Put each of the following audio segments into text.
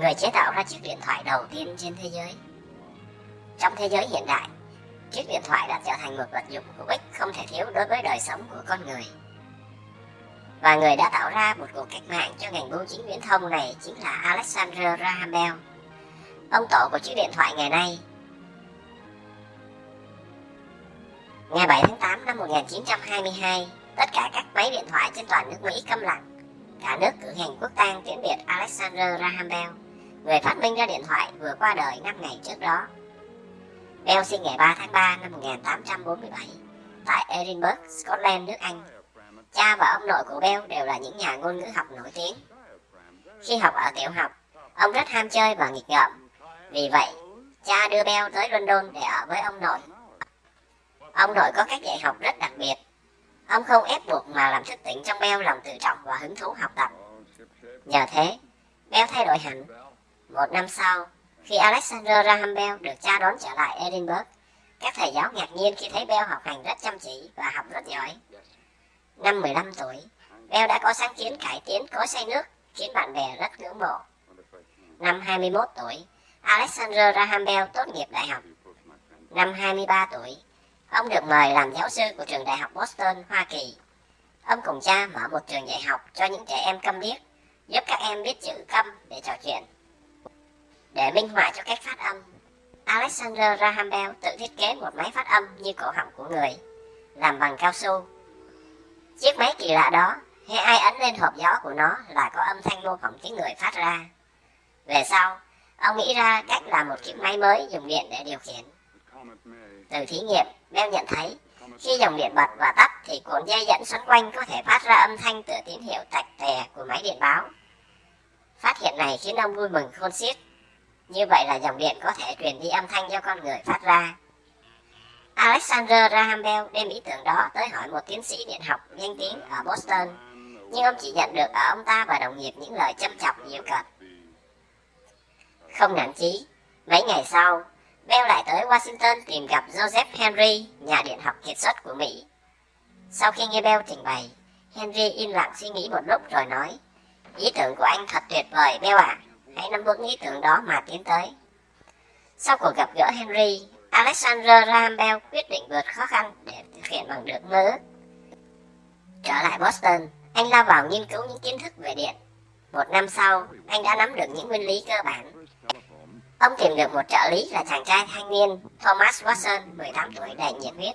người chế tạo ra chiếc điện thoại đầu tiên trên thế giới. Trong thế giới hiện đại, chiếc điện thoại đã trở thành một vật dụng hữu ích không thể thiếu đối với đời sống của con người. Và người đã tạo ra một cuộc cách mạng cho ngành bưu chính viễn thông này chính là Alexander Graham Bell, ông tổ của chiếc điện thoại ngày nay. Ngày 7 tháng 8 năm 1922, tất cả các máy điện thoại trên toàn nước Mỹ câm lặng. Cả nước cử hành quốc tang tiễn biệt Alexander Graham Bell, người phát minh ra điện thoại vừa qua đời 5 ngày trước đó. Bell sinh ngày 3 tháng 3 năm 1847 tại Edinburgh, Scotland, nước Anh. Cha và ông nội của Bell đều là những nhà ngôn ngữ học nổi tiếng. Khi học ở tiểu học, ông rất ham chơi và nghịch ngợm. Vì vậy, cha đưa Bell tới London để ở với ông nội. Ông nội có cách dạy học rất đặc biệt. Ông không ép buộc mà làm thức tỉnh trong Bell lòng tự trọng và hứng thú học tập. Nhờ thế, Bell thay đổi hẳn. Một năm sau, khi Alexander Graham Bell được cha đón trở lại Edinburgh, các thầy giáo ngạc nhiên khi thấy Bell học hành rất chăm chỉ và học rất giỏi. Năm 15 tuổi, Bell đã có sáng kiến cải tiến cối xay nước, khiến bạn bè rất ngưỡng mộ. Năm 21 tuổi, Alexander Graham Bell tốt nghiệp đại học. Năm 23 tuổi, ông được mời làm giáo sư của trường đại học Boston, Hoa Kỳ. Ông cùng cha mở một trường dạy học cho những trẻ em câm điếc, giúp các em biết chữ câm để trò chuyện. Để minh họa cho cách phát âm, Alexander Graham Bell tự thiết kế một máy phát âm như cổ họng của người, làm bằng cao su. Chiếc máy kỳ lạ đó, hay ai ấn lên hộp gió của nó là có âm thanh mô phỏng tiếng người phát ra. Về sau, ông nghĩ ra cách làm một chiếc máy mới dùng điện để điều khiển. Từ thí nghiệm, Bell nhận thấy khi dòng điện bật và tắt thì cuộn dây dẫn xoắn quanh có thể phát ra âm thanh từ tín hiệu tạch tè của máy điện báo. Phát hiện này khiến ông vui mừng khôn xiết. Như vậy là dòng điện có thể truyền đi âm thanh do con người phát ra. Alexander Graham Bell đem ý tưởng đó tới hỏi một tiến sĩ điện học danh tiếng ở Boston, nhưng ông chỉ nhận được ở ông ta và đồng nghiệp những lời châm chọc nhiều cợt. Không nản chí, mấy ngày sau, Bell lại tới Washington tìm gặp Joseph Henry, nhà điện học kiệt xuất của Mỹ. Sau khi nghe Bell trình bày, Henry im lặng suy nghĩ một lúc rồi nói, ý tưởng của anh thật tuyệt vời Bell ạ, à hãy nắm vững ý tưởng đó mà tiến tới. Sau cuộc gặp gỡ Henry, Alexander Graham Bell quyết định vượt khó khăn để thực hiện bằng được mơ ước. Trở lại Boston, anh lao vào nghiên cứu những kiến thức về điện. Một năm sau, anh đã nắm được những nguyên lý cơ bản Ông tìm được một trợ lý là chàng trai thanh niên Thomas Watson, 18 tuổi đầy nhiệt huyết.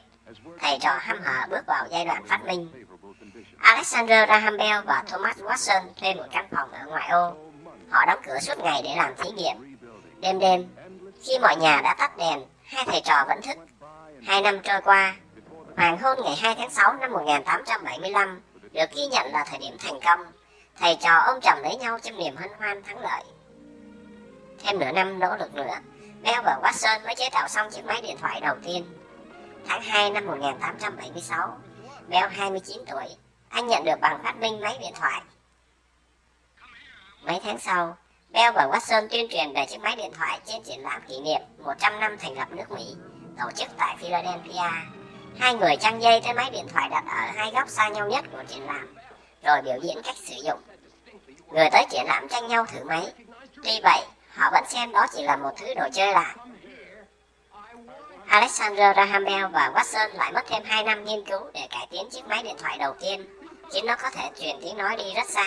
Thầy trò hăm hở bước vào giai đoạn phát minh. Alexander Graham Bell và Thomas Watson thuê một căn phòng ở ngoại ô. Họ đóng cửa suốt ngày để làm thí nghiệm. Đêm đêm, khi mọi nhà đã tắt đèn, hai thầy trò vẫn thức. Hai năm trôi qua, hoàng hôn ngày 2 tháng 6 năm 1875 được ghi nhận là thời điểm thành công. Thầy trò ôm chồng lấy nhau trong niềm hân hoan thắng lợi. Thêm nửa năm nỗ lực nữa, Bell và Watson mới chế tạo xong chiếc máy điện thoại đầu tiên. Tháng 2 năm 1876, Bell 29 tuổi, anh nhận được bằng phát minh máy điện thoại. Mấy tháng sau, Bell và Watson tuyên truyền về chiếc máy điện thoại trên triển lãm kỷ niệm 100 năm thành lập nước Mỹ, tổ chức tại Philadelphia. Hai người trăng dây tới máy điện thoại đặt ở hai góc xa nhau nhất của triển lãm, rồi biểu diễn cách sử dụng. Người tới triển lãm tranh nhau thử máy. Tuy vậy, họ vẫn xem đó chỉ là một thứ đồ chơi lạ. Alexander Graham Bell và Watson lại mất thêm 2 năm nghiên cứu để cải tiến chiếc máy điện thoại đầu tiên, khiến nó có thể truyền tiếng nói đi rất xa.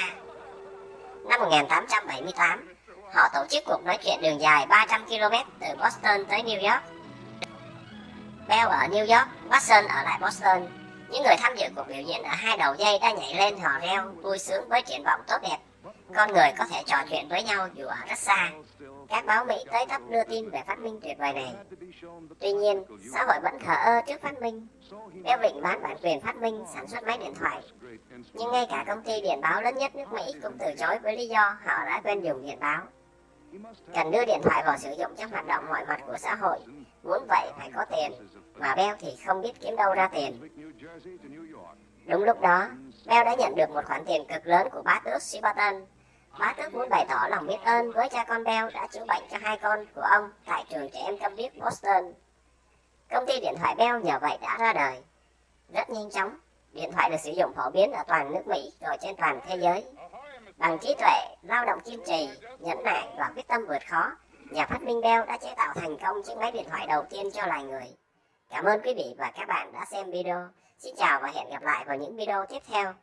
Năm 1878, họ tổ chức cuộc nói chuyện đường dài 300 km từ Boston tới New York. Bell ở New York, Watson ở lại Boston. Những người tham dự cuộc biểu diễn ở hai đầu dây đã nhảy lên hò reo, vui sướng với triển vọng tốt đẹp con người có thể trò chuyện với nhau dù ở rất xa. Các báo Mỹ tới tấp đưa tin về phát minh tuyệt vời này. Tuy nhiên, xã hội vẫn thờ ơ trước phát minh. Béo Vịnh bán bản quyền phát minh sản xuất máy điện thoại. Nhưng ngay cả công ty điện báo lớn nhất nước Mỹ cũng từ chối với lý do họ đã quên dùng điện báo. Cần đưa điện thoại vào sử dụng trong hoạt động mọi mặt của xã hội. Muốn vậy phải có tiền, mà Bell thì không biết kiếm đâu ra tiền. Đúng lúc đó, Bell đã nhận được một khoản tiền cực lớn của bá tước Shepperton Bá tước muốn bày tỏ lòng biết ơn với cha con Bell đã chữa bệnh cho hai con của ông tại trường trẻ em câm điếc Boston. Công ty điện thoại Bell nhờ vậy đã ra đời. Rất nhanh chóng, điện thoại được sử dụng phổ biến ở toàn nước Mỹ rồi trên toàn thế giới. Bằng trí tuệ, lao động kiên trì, nhẫn nại và quyết tâm vượt khó, nhà phát minh Bell đã chế tạo thành công chiếc máy điện thoại đầu tiên cho loài người. Cảm ơn quý vị và các bạn đã xem video. Xin chào và hẹn gặp lại vào những video tiếp theo.